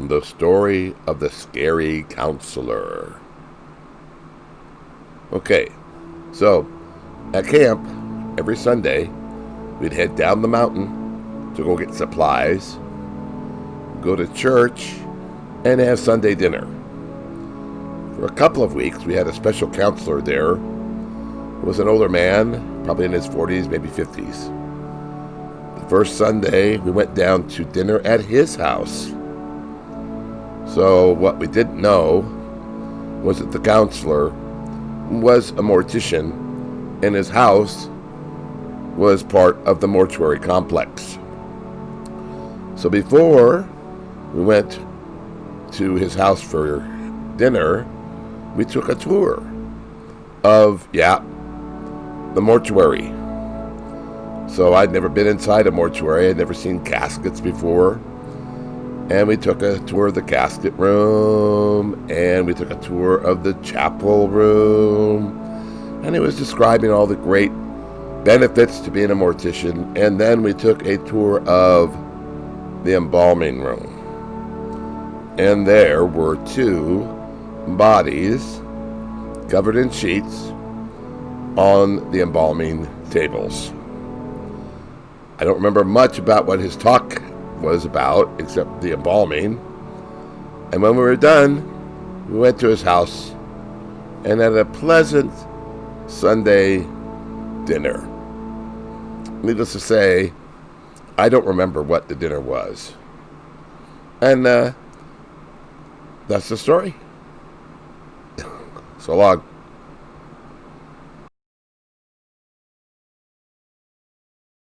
The story of the scary counselor. Okay, so at camp, every Sunday, we'd head down the mountain to go get supplies, go to church, and have Sunday dinner. For a couple of weeks, we had a special counselor there. He was an older man, probably in his 40s, maybe 50s. The first Sunday, we went down to dinner at his house. So, what we didn't know was that the counselor was a mortician, and his house was part of the mortuary complex. So, before we went to his house for dinner, we took a tour of, yeah, the mortuary. So I'd never been inside a mortuary, I'd never seen caskets before. And we took a tour of the casket room, and we took a tour of the chapel room. And it was describing all the great benefits to being a mortician. And then we took a tour of the embalming room. And there were two bodies covered in sheets on the embalming tables. I don't remember much about what his talk was about, except the embalming. And when we were done, we went to his house and had a pleasant Sunday dinner. Needless to say, I don't remember what the dinner was. And uh, that's the story. so long.